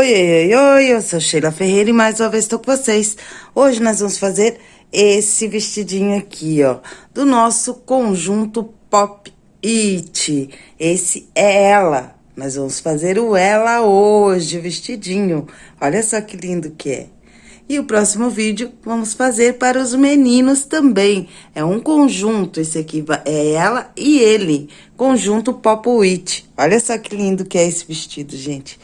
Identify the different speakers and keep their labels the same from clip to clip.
Speaker 1: Oi, oi, oi, eu sou Sheila Ferreira e mais uma vez estou com vocês. Hoje nós vamos fazer esse vestidinho aqui, ó, do nosso conjunto Pop It. Esse é ela. Nós vamos fazer o ela hoje, o vestidinho. Olha só que lindo que é. E o próximo vídeo vamos fazer para os meninos também. É um conjunto, esse aqui é ela e ele. Conjunto Pop It. Olha só que lindo que é esse vestido, gente.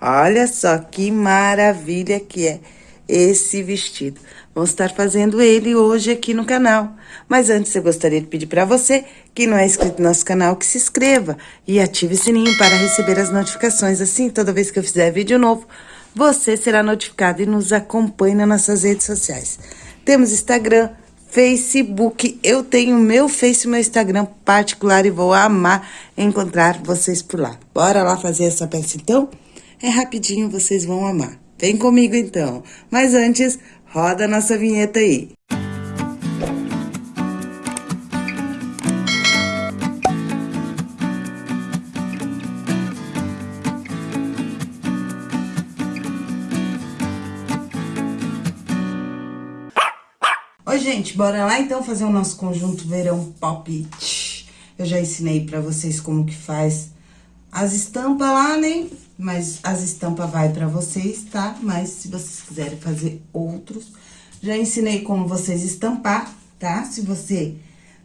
Speaker 1: Olha só que maravilha que é esse vestido. Vamos estar fazendo ele hoje aqui no canal. Mas antes, eu gostaria de pedir para você que não é inscrito no nosso canal, que se inscreva e ative o sininho para receber as notificações. Assim, toda vez que eu fizer vídeo novo, você será notificado e nos acompanhe nas nossas redes sociais. Temos Instagram, Facebook, eu tenho meu Face e meu Instagram particular e vou amar encontrar vocês por lá. Bora lá fazer essa peça então? É rapidinho, vocês vão amar. Vem comigo então. Mas antes, roda a nossa vinheta aí. Oi, gente, bora lá então fazer o nosso conjunto verão pop. Eu já ensinei pra vocês como que faz as estampas lá, né? Mas as estampas vai pra vocês, tá? Mas se vocês quiserem fazer outros, já ensinei como vocês estampar, tá? Se você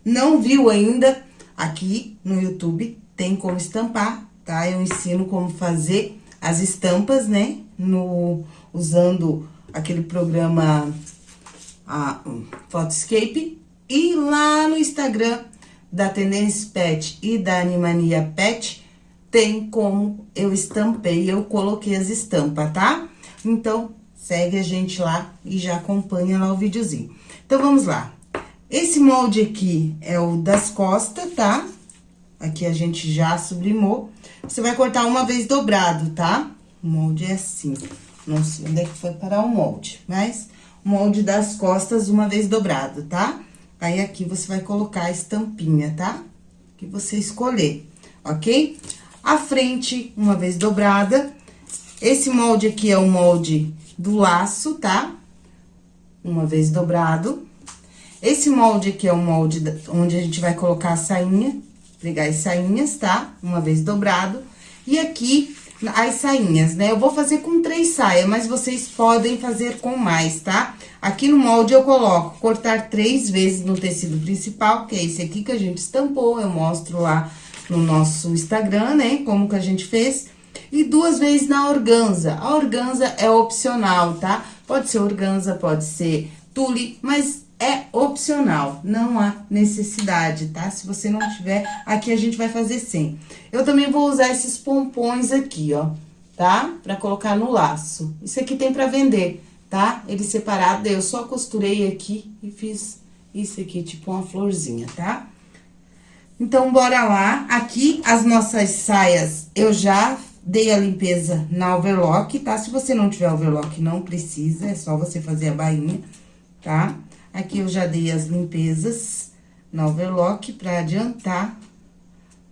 Speaker 1: não viu ainda, aqui no YouTube tem como estampar, tá? Eu ensino como fazer as estampas, né? No, usando aquele programa a, um, Photoscape. E lá no Instagram da Tendência Pet e da Animania Pet, tem como eu estampei, eu coloquei as estampas, tá? Então, segue a gente lá e já acompanha lá o videozinho. Então, vamos lá. Esse molde aqui é o das costas, tá? Aqui a gente já sublimou. Você vai cortar uma vez dobrado, tá? O molde é assim. Não sei onde é que foi parar o molde, mas molde das costas uma vez dobrado, tá? Aí, aqui você vai colocar a estampinha, tá? Que você escolher, ok? A frente, uma vez dobrada. Esse molde aqui é o molde do laço, tá? Uma vez dobrado. Esse molde aqui é o molde onde a gente vai colocar a sainha, pregar as sainhas, tá? Uma vez dobrado. E aqui, as sainhas, né? Eu vou fazer com três saias, mas vocês podem fazer com mais, tá? Aqui no molde eu coloco cortar três vezes no tecido principal, que é esse aqui que a gente estampou, eu mostro lá no nosso Instagram, né? Como que a gente fez. E duas vezes na organza. A organza é opcional, tá? Pode ser organza, pode ser tule, mas é opcional, não há necessidade, tá? Se você não tiver, aqui a gente vai fazer sem. Eu também vou usar esses pompons aqui, ó, tá? Pra colocar no laço. Isso aqui tem pra vender, tá? Ele separado, eu só costurei aqui e fiz isso aqui, tipo uma florzinha, tá? Então, bora lá. Aqui, as nossas saias, eu já dei a limpeza na overlock, tá? Se você não tiver overlock, não precisa, é só você fazer a bainha, tá? Aqui, eu já dei as limpezas na overlock pra adiantar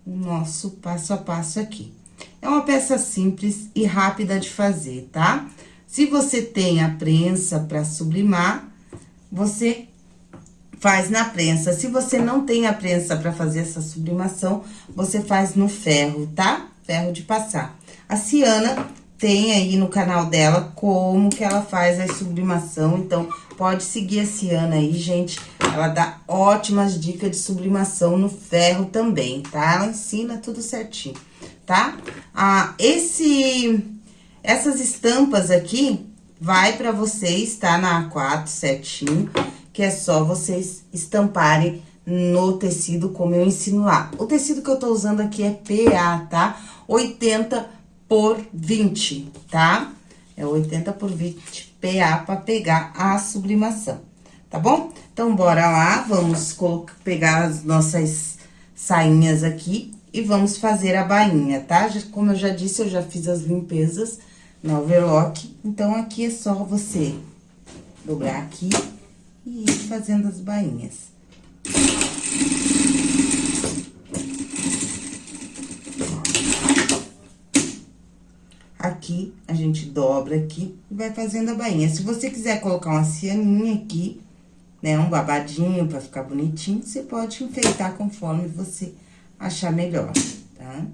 Speaker 1: o nosso passo a passo aqui. É uma peça simples e rápida de fazer, tá? Se você tem a prensa pra sublimar, você faz na prensa. Se você não tem a prensa para fazer essa sublimação, você faz no ferro, tá? Ferro de passar. A Ciana tem aí no canal dela como que ela faz a sublimação, então pode seguir a Ciana aí, gente. Ela dá ótimas dicas de sublimação no ferro também, tá? Ela ensina tudo certinho, tá? Ah, esse, essas estampas aqui vai para vocês, tá? Na A4 certinho que é só vocês estamparem no tecido como eu ensino lá. O tecido que eu tô usando aqui é PA, tá? 80 por 20, tá? É 80 por 20 PA para pegar a sublimação, tá bom? Então, bora lá, vamos pegar as nossas sainhas aqui e vamos fazer a bainha, tá? Como eu já disse, eu já fiz as limpezas no overlock, então aqui é só você dobrar aqui e ir fazendo as bainhas. Aqui, a gente dobra aqui e vai fazendo a bainha. Se você quiser colocar uma cianinha aqui, né, um babadinho pra ficar bonitinho, você pode enfeitar conforme você achar melhor, tá?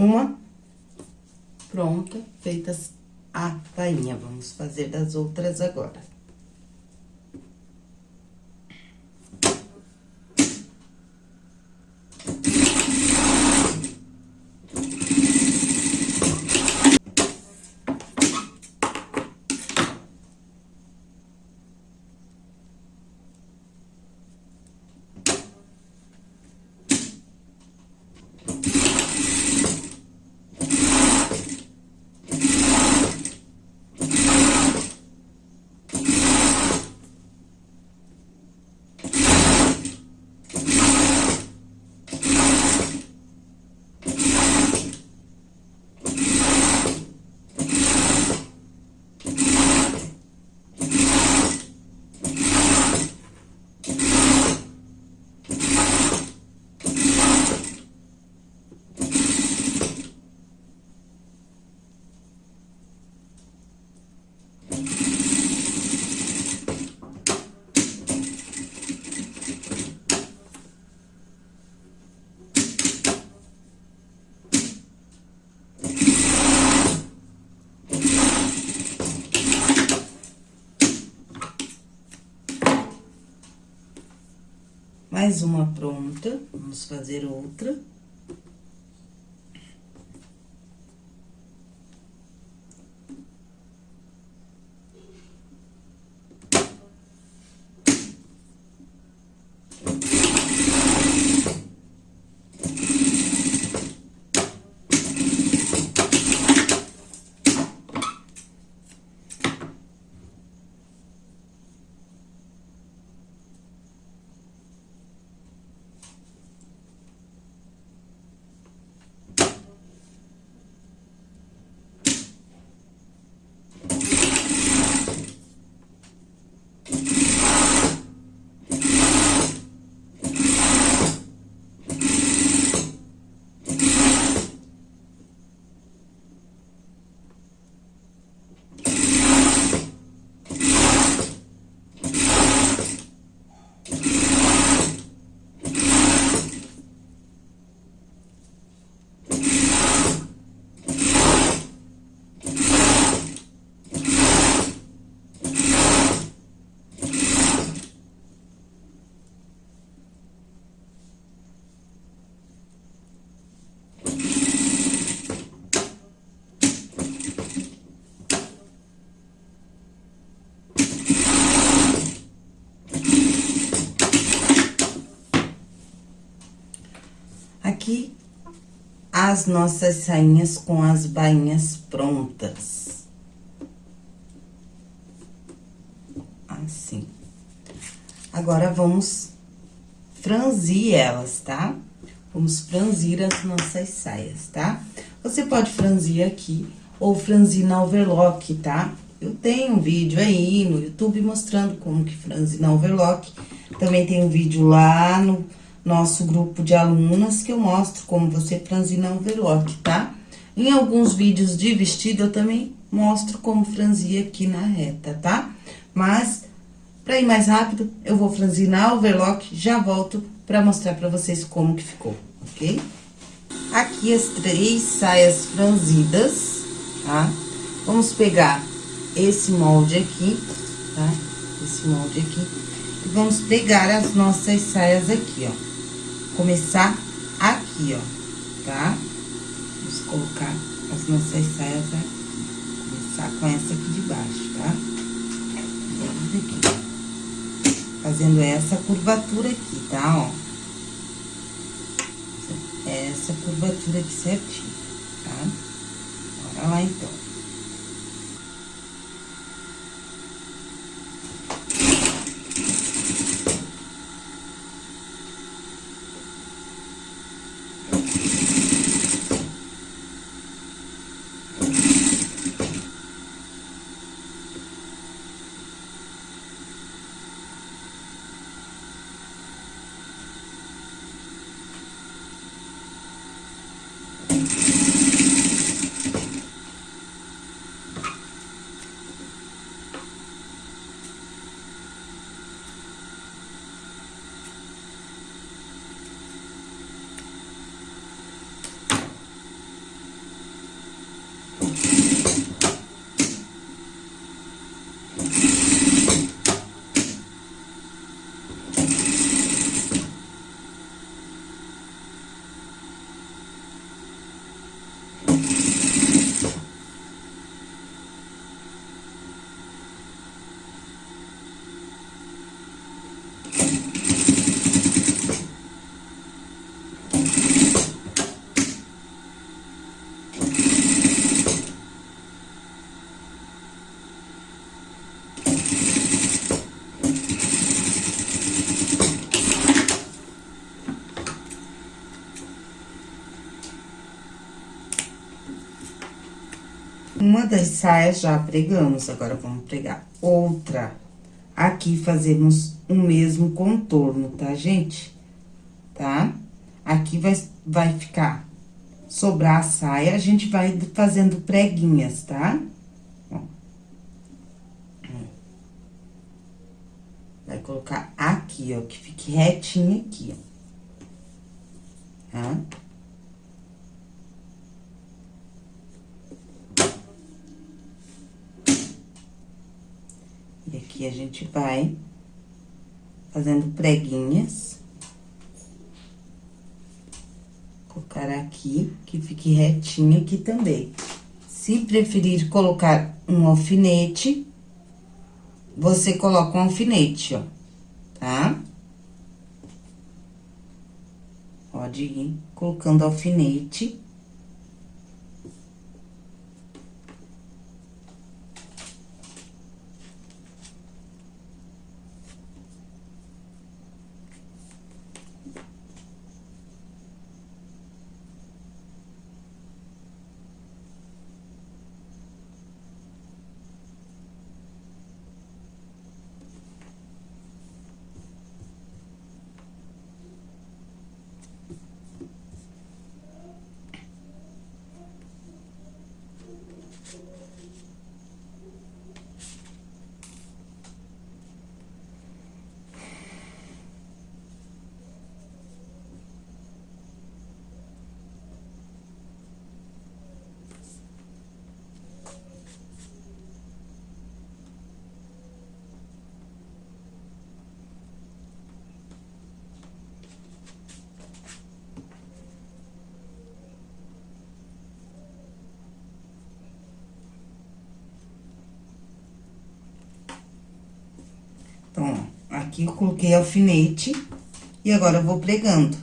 Speaker 1: Uma pronta, feitas a bainha. Vamos fazer das outras agora. Mais uma pronta, vamos fazer outra. Aqui as nossas sainhas com as bainhas prontas. Assim. Agora, vamos franzir elas, tá? Vamos franzir as nossas saias, tá? Você pode franzir aqui ou franzir na overlock, tá? Eu tenho um vídeo aí no YouTube mostrando como que franzir na overlock. Também tem um vídeo lá no nosso grupo de alunas, que eu mostro como você franzina overlock, tá? Em alguns vídeos de vestido, eu também mostro como franzir aqui na reta, tá? Mas, pra ir mais rápido, eu vou franzinar overlock, já volto pra mostrar pra vocês como que ficou, ok? Aqui as três saias franzidas, tá? Vamos pegar esse molde aqui, tá? Esse molde aqui E vamos pegar as nossas saias aqui, ó. Começar aqui, ó, tá? Vamos colocar as nossas saias aqui. Começar com essa aqui de baixo, tá? Aqui. Fazendo essa curvatura aqui, tá? Ó. Essa curvatura aqui certinho, tá? Bora lá, então. Uma das saias já pregamos, agora vamos pregar outra. Aqui fazemos o mesmo contorno, tá, gente? Tá? Aqui vai, vai ficar, sobrar a saia, a gente vai fazendo preguinhas, tá? Vai colocar aqui, ó, que fique retinho aqui, ó. Tá? E aqui a gente vai fazendo preguinhas. Colocar aqui, que fique retinho aqui também. Se preferir colocar um alfinete, você coloca um alfinete, ó, tá? Pode ir colocando alfinete. Então, ó, aqui eu coloquei alfinete e agora eu vou pregando,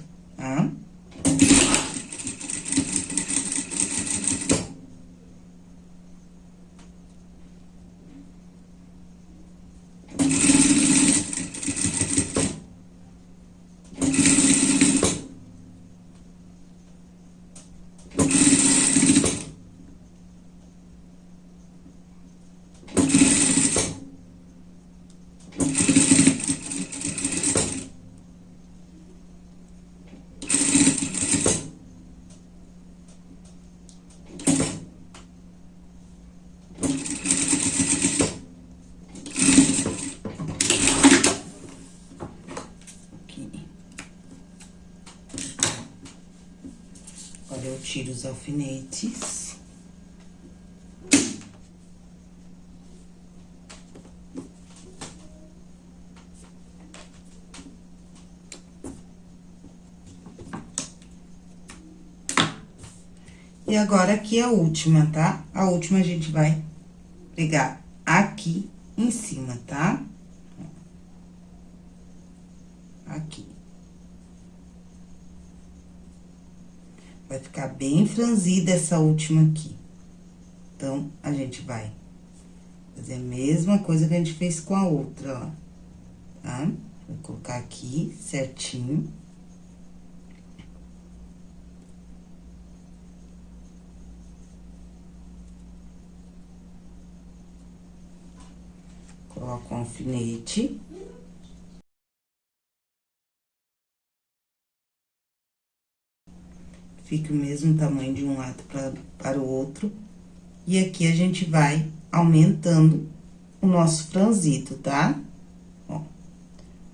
Speaker 1: tiro os alfinetes. E agora, aqui a última, tá? A última a gente vai pegar aqui em cima, tá? Franzida essa última aqui. Então, a gente vai fazer a mesma coisa que a gente fez com a outra, ó. Tá? Vou colocar aqui certinho. Coloco um alfinete. Fica o mesmo tamanho de um lado pra, para o outro. E aqui a gente vai aumentando o nosso franzito, tá? Ó,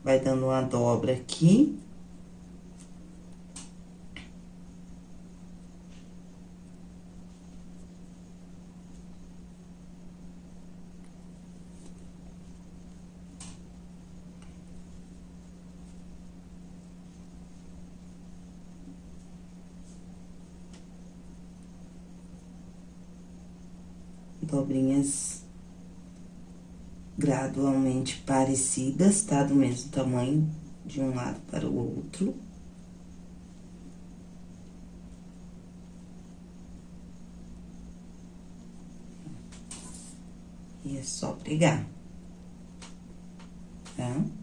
Speaker 1: vai dando uma dobra aqui. Gradualmente parecidas, tá? Do mesmo tamanho, de um lado para o outro. E é só pregar, tá?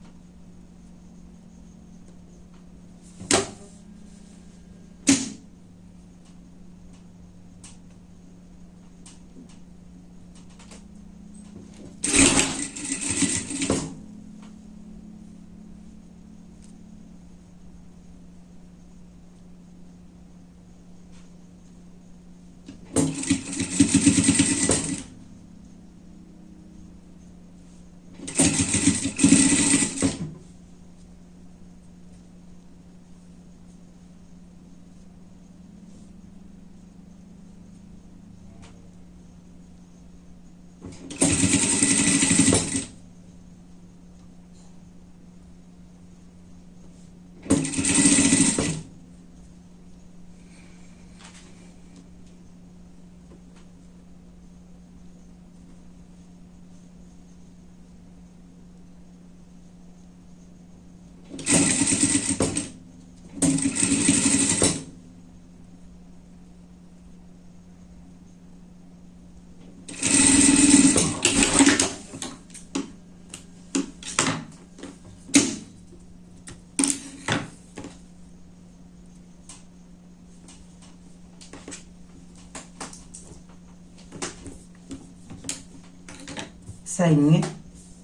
Speaker 1: Sainha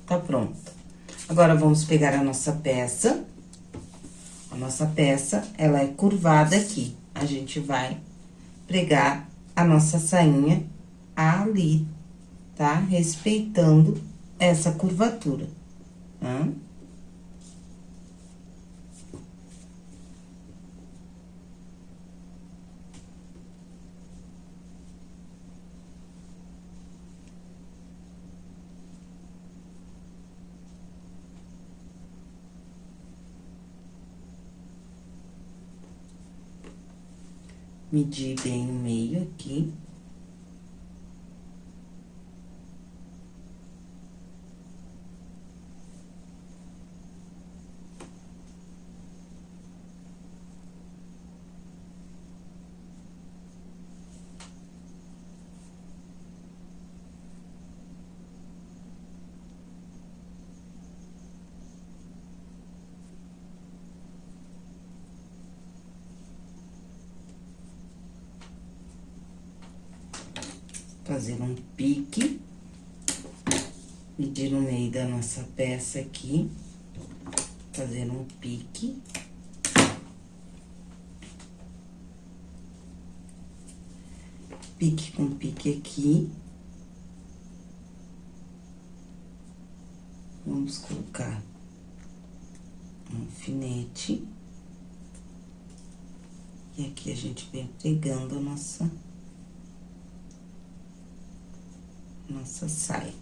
Speaker 1: tá pronta. Agora, vamos pegar a nossa peça. A nossa peça, ela é curvada aqui. A gente vai pregar a nossa sainha ali, tá? Respeitando essa curvatura, tá? Medir bem o meio aqui. fazer um pique, medir no meio da nossa peça aqui, fazer um pique. Pique com pique aqui. Vamos colocar um alfinete. E aqui a gente vem pegando a nossa saia.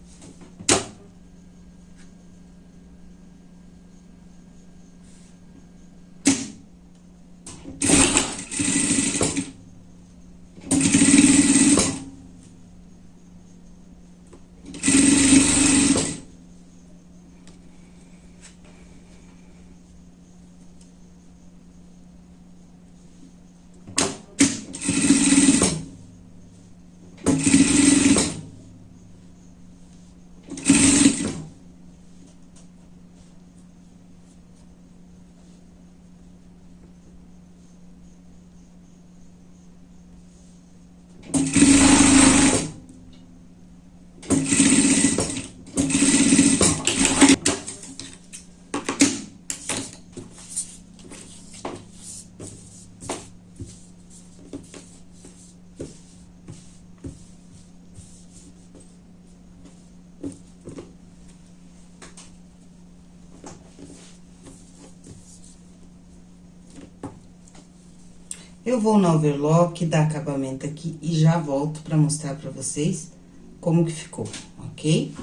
Speaker 1: Eu vou no overlock, dar acabamento aqui e já volto pra mostrar pra vocês como que ficou, ok?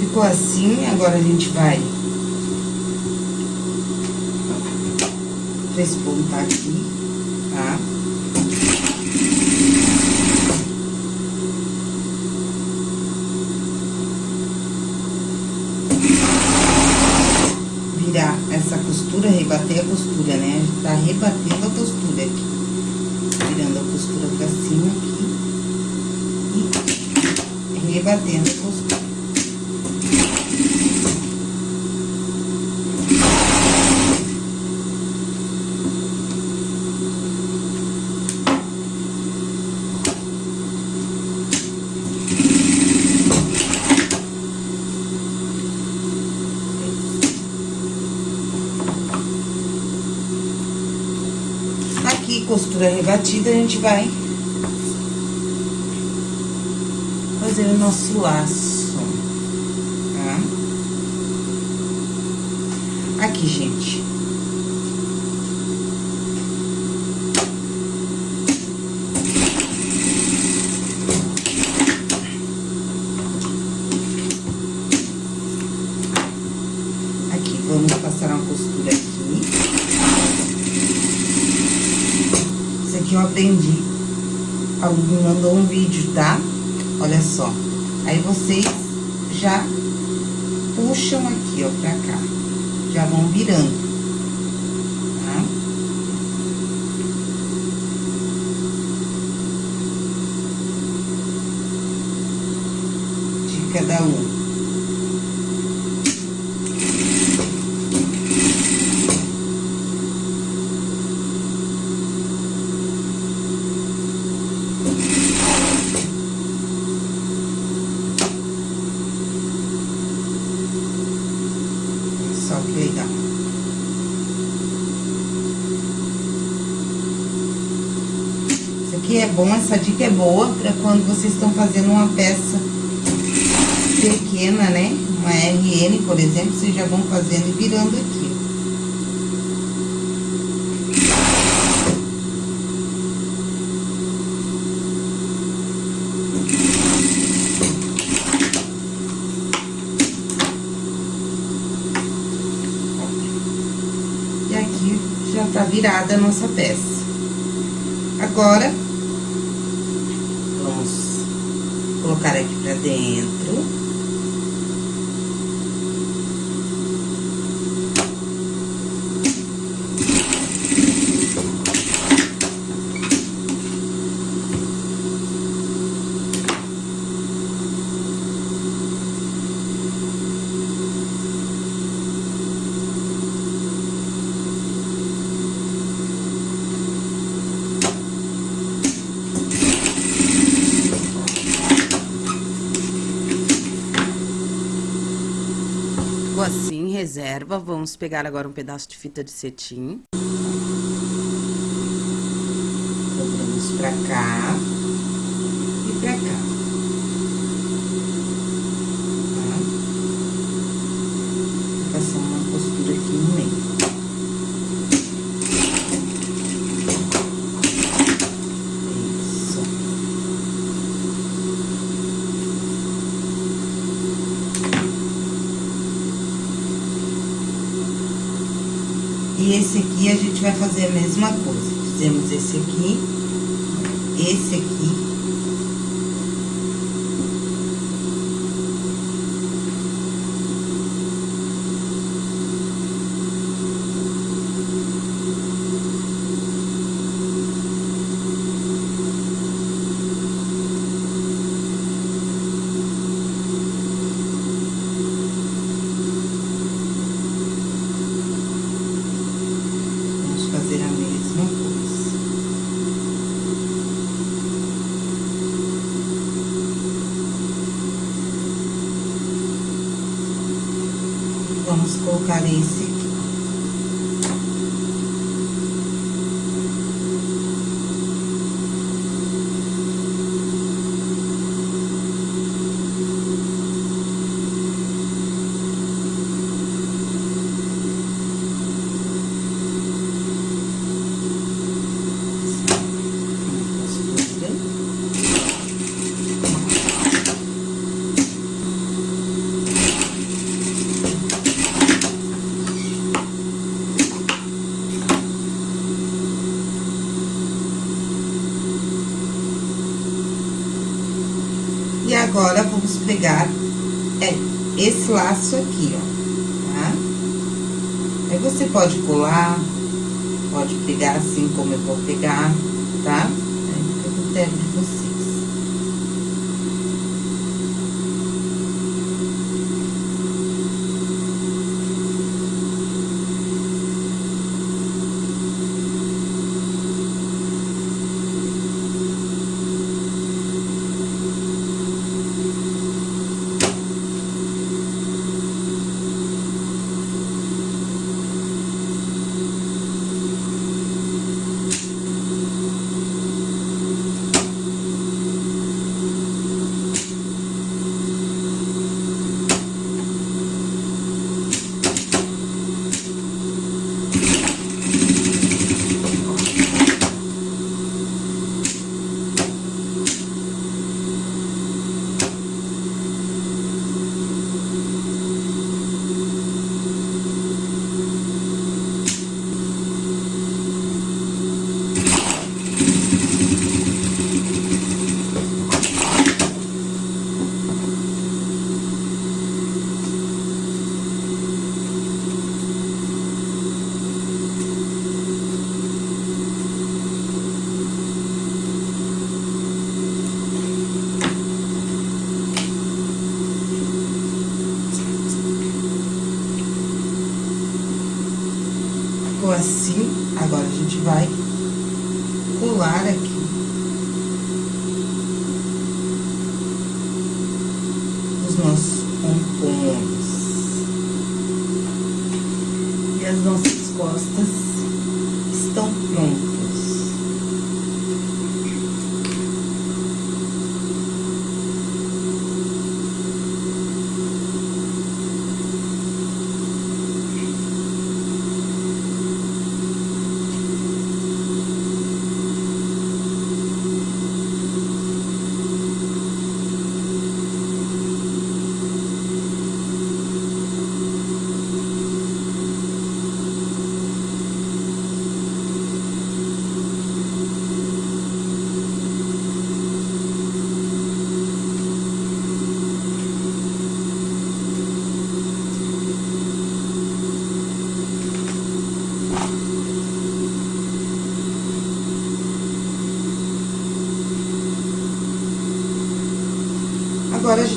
Speaker 1: Ficou assim, agora a gente vai despontar aqui, tá? Virar essa costura, rebater a costura, né? A gente tá rebatendo a costura aqui. Virando a costura pra cima aqui. E rebatendo a costura. Costura rebatida, a gente vai fazer o nosso laço, tá? Aqui, gente. Aqui, vamos passar uma costura aqui. Aprendi. Alguém mandou um vídeo, tá? Olha só. Aí vocês já puxam aqui, ó, pra cá. Já vão virando. Tá? Cada um. aqui é bom, essa dica é boa para quando vocês estão fazendo uma peça pequena, né? Uma RN, por exemplo, vocês já vão fazendo e virando aqui. Aqui já tá virada a nossa peça. Agora, colocar aqui pra dentro. Assim, reserva. Vamos pegar agora um pedaço de fita de cetim. Dobramos pra cá e pra cá. Tá? Passar uma costura aqui no meio. E esse aqui a gente vai fazer a mesma coisa. Fizemos esse aqui, esse aqui. fazer a mesma coisa. Vamos colocar esse aqui. vamos pegar é, esse laço aqui, ó, tá? Aí você pode colar, pode pegar assim como eu vou pegar, tá? A critério de você.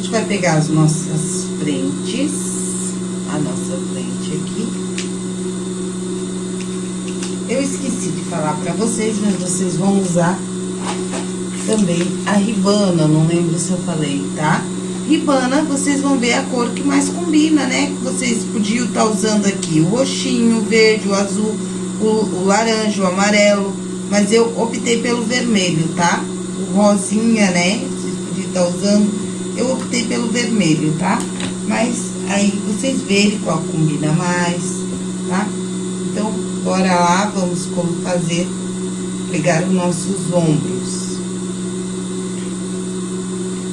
Speaker 1: Gente vai pegar as nossas frentes, a nossa frente aqui. Eu esqueci de falar pra vocês, mas vocês vão usar também a ribana, não lembro se eu falei, tá? Ribana, vocês vão ver a cor que mais combina, né? Vocês podiam estar tá usando aqui o roxinho, o verde, o azul, o, o laranja, o amarelo, mas eu optei pelo vermelho, tá? O rosinha, né? Vocês podiam estar tá usando eu optei pelo vermelho, tá? Mas aí vocês verem qual combina mais, tá? Então, bora lá, vamos como fazer, pegar os nossos ombros.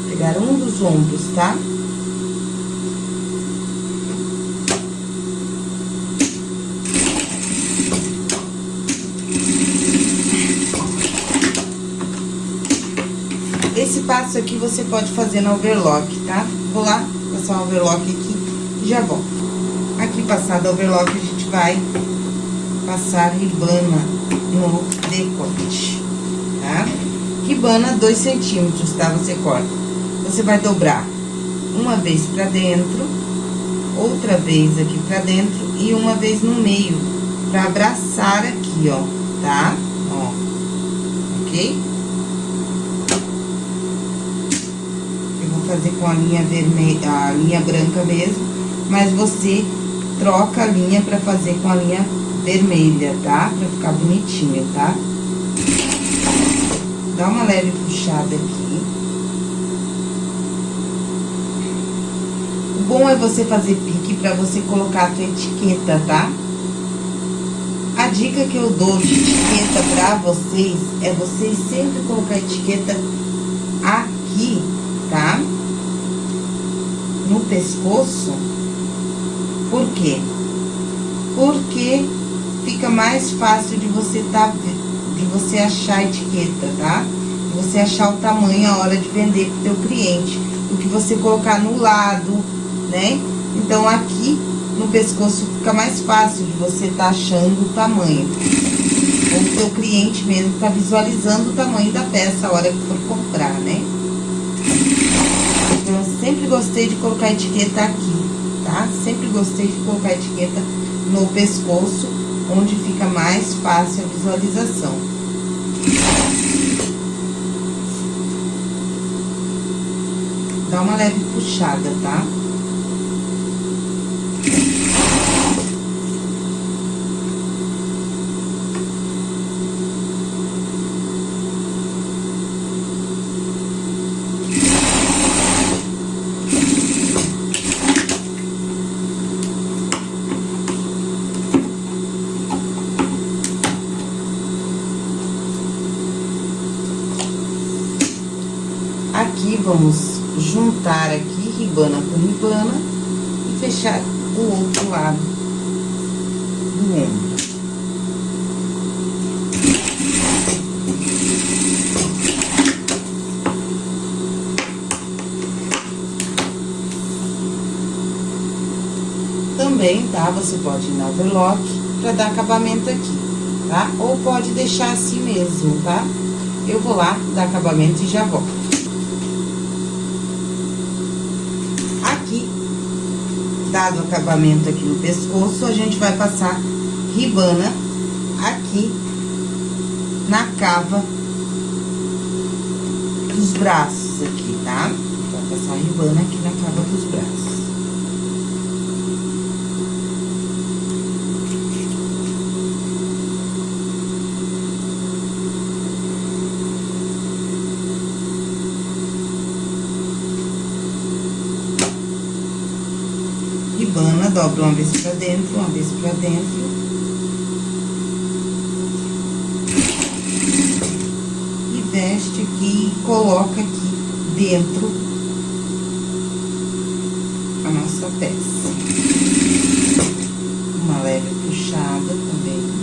Speaker 1: Pegar um dos ombros, tá? Esse passo aqui você pode fazer na overlock, tá? Vou lá passar o overlock aqui e já volto. Aqui, passado a overlock, a gente vai passar ribana no decote, tá? Ribana 2 centímetros, tá? Você corta. Você vai dobrar uma vez pra dentro, outra vez aqui pra dentro e uma vez no meio, pra abraçar aqui, ó, tá? Ó, ok? Fazer com a linha vermelha, a linha branca mesmo, mas você troca a linha pra fazer com a linha vermelha, tá? Pra ficar bonitinho, tá? Dá uma leve puxada aqui. O bom é você fazer pique pra você colocar a tua etiqueta, tá? A dica que eu dou de etiqueta pra vocês é vocês sempre colocar a etiqueta aqui, pescoço. Por quê? Porque fica mais fácil de você tá de você achar a etiqueta, tá? Você achar o tamanho a hora de vender pro teu cliente. O que você colocar no lado, né? Então, aqui no pescoço fica mais fácil de você tá achando o tamanho. O seu cliente mesmo tá visualizando o tamanho da peça a hora que for comprar, né? Eu sempre gostei de colocar etiqueta aqui, tá? Sempre gostei de colocar etiqueta no pescoço, onde fica mais fácil a visualização. Dá uma leve puxada, tá? Aqui, vamos juntar aqui, ribana com ribana, e fechar o outro lado do ombro. Também, tá? Você pode ir na overlock pra dar acabamento aqui, tá? Ou pode deixar assim mesmo, tá? Eu vou lá dar acabamento e já volto. Dado acabamento aqui no pescoço, a gente vai passar ribana aqui na cava dos braços aqui, tá? Vai passar ribana aqui na cava dos braços. ribana, dobra uma vez pra dentro, uma vez pra dentro. E veste aqui e coloca aqui dentro a nossa peça. Uma leve puxada também.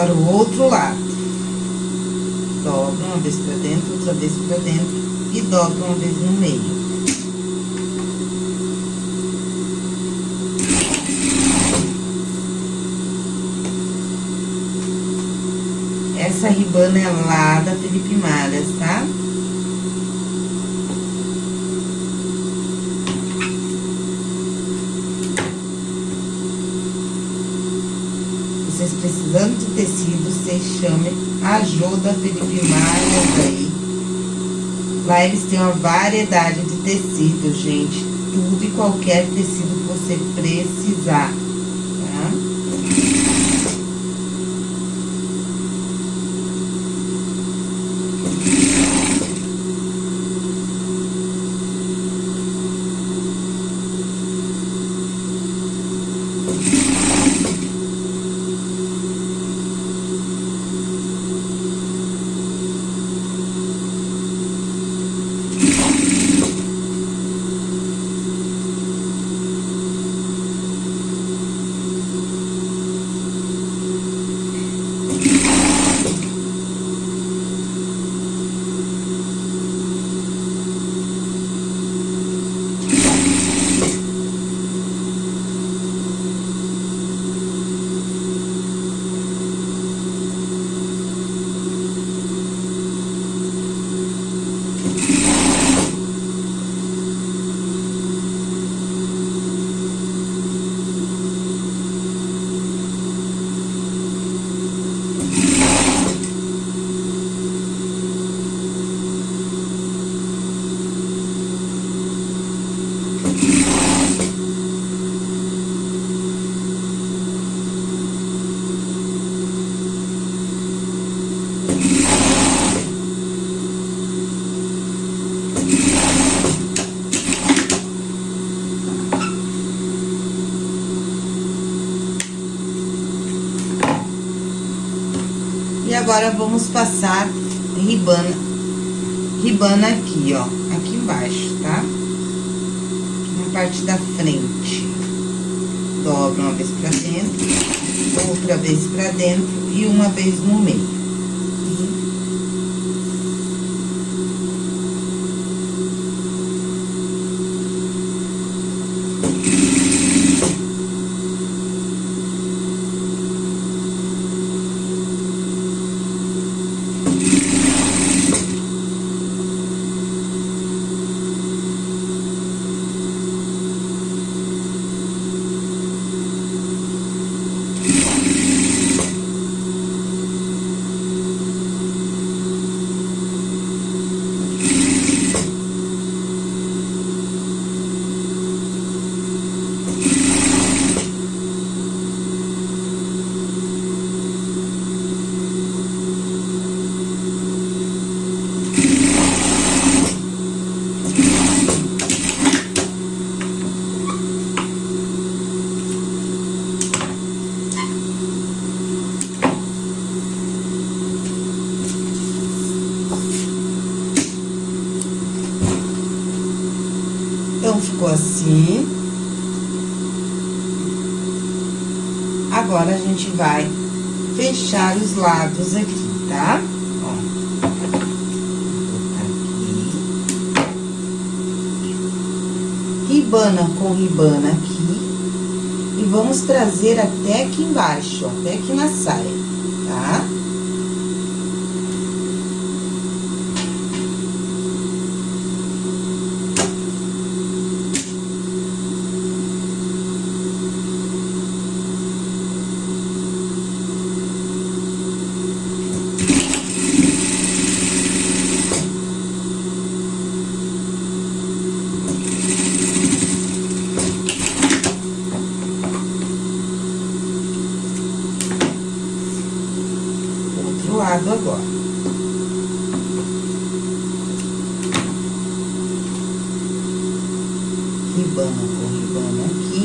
Speaker 1: Agora, o outro lado. Dobra uma vez pra dentro, outra vez pra dentro e dobra uma vez no meio. Essa ribana é lá da Felipe Malhas, tá? vocês precisando de tecido, vocês chamem a ajuda Felipe Malhas aí. Lá eles têm uma variedade de tecido, gente. Tudo e qualquer tecido que você precisar. E vamos passar ribana, ribana aqui, ó, aqui embaixo, tá? Na parte da frente. Dobra uma vez pra dentro, outra vez pra dentro e uma vez no meio. Então, ficou assim. Agora, a gente vai fechar os lados aqui, tá? Ribana com ribana aqui. E vamos trazer até aqui embaixo, até aqui na saia, tá? Lado agora. Ribana com ribana aqui.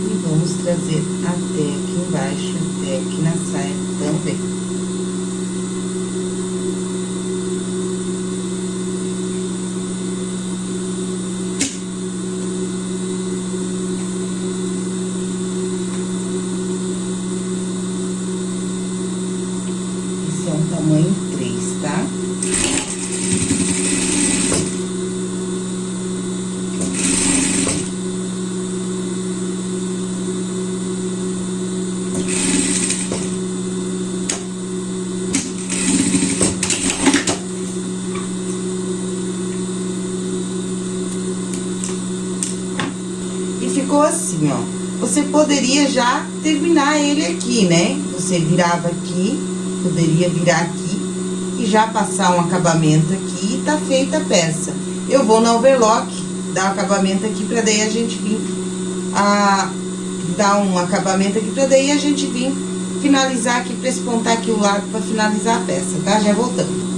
Speaker 1: E vamos trazer até aqui embaixo, até aqui na saia também. tamanho três, tá? E ficou assim, ó. Você poderia já terminar ele aqui, né? Você virava aqui poderia virar aqui e já passar um acabamento aqui e tá feita a peça. Eu vou na overlock, dar o acabamento aqui pra daí a gente vir a dar um acabamento aqui pra daí a gente vir finalizar aqui, pra espontar aqui o lado pra finalizar a peça, tá? Já voltando.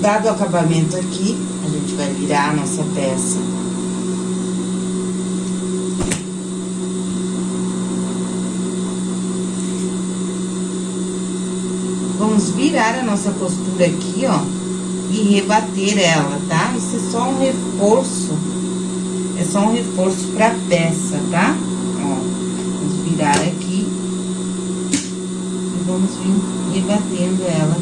Speaker 1: Dado o acabamento aqui, a gente vai virar a nossa peça. vamos virar a nossa costura aqui, ó, e rebater ela, tá? Isso é só um reforço, é só um reforço pra peça, tá? Ó, vamos virar aqui e vamos vir rebatendo ela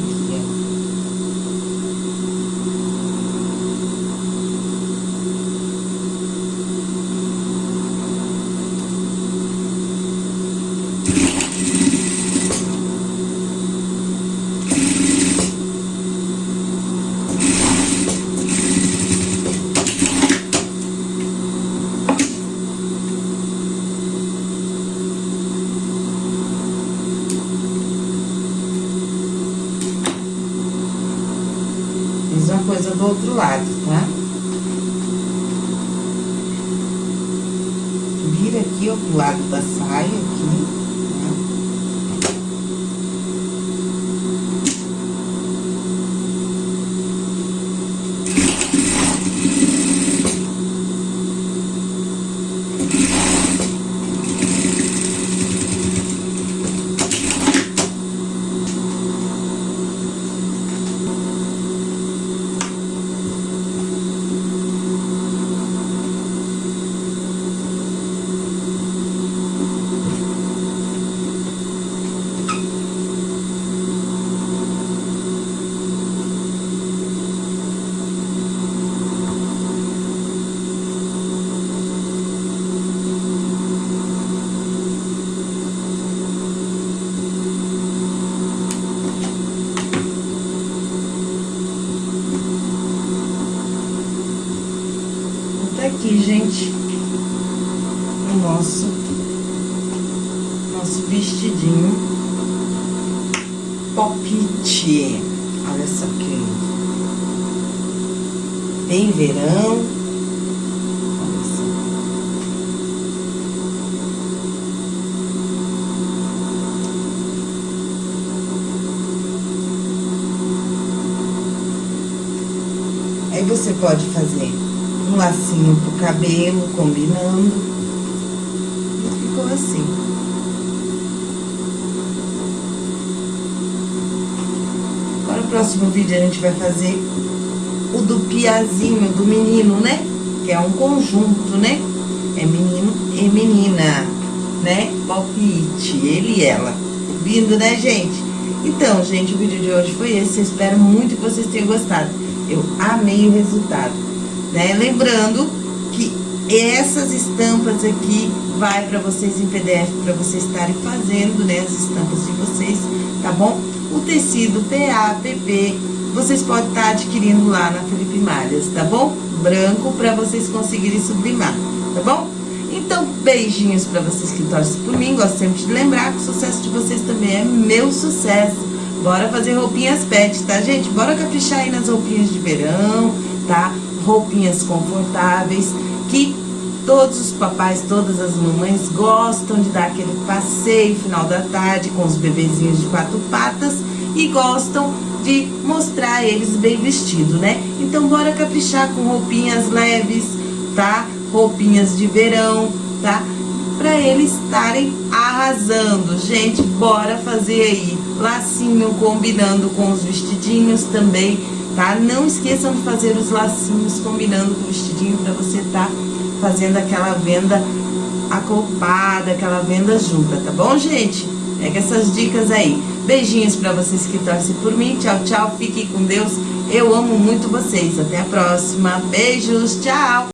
Speaker 1: cabelo, combinando. E ficou assim. Agora, o próximo vídeo, a gente vai fazer o do piazinho, do menino, né? Que é um conjunto, né? É menino e menina, né? Palpite, ele e ela. Lindo, né, gente? Então, gente, o vídeo de hoje foi esse. Eu espero muito que vocês tenham gostado. Eu amei o resultado né? Lembrando que essas estampas aqui vai para vocês em PDF, para vocês estarem fazendo, né, as estampas de vocês, tá bom? O tecido PA, PP, vocês podem estar tá adquirindo lá na Felipe Malhas, tá bom? Branco para vocês conseguirem sublimar, tá bom? Então, beijinhos para vocês que torcem por mim, gosto sempre de lembrar que o sucesso de vocês também é meu sucesso. Bora fazer roupinhas pet, tá, gente? Bora caprichar aí nas roupinhas de verão, tá? roupinhas confortáveis, que todos os papais, todas as mamães gostam de dar aquele passeio final da tarde com os bebezinhos de quatro patas e gostam de mostrar eles bem vestido, né? Então bora caprichar com roupinhas leves, tá? Roupinhas de verão, tá? Para eles estarem arrasando. Gente, bora fazer aí lacinho combinando com os vestidinhos também tá? Não esqueçam de fazer os lacinhos combinando com o vestidinho para você tá fazendo aquela venda acoplada, aquela venda junta, tá bom, gente? Pega essas dicas aí. Beijinhos para vocês que torcem por mim. Tchau, tchau. Fiquem com Deus. Eu amo muito vocês. Até a próxima. Beijos. Tchau.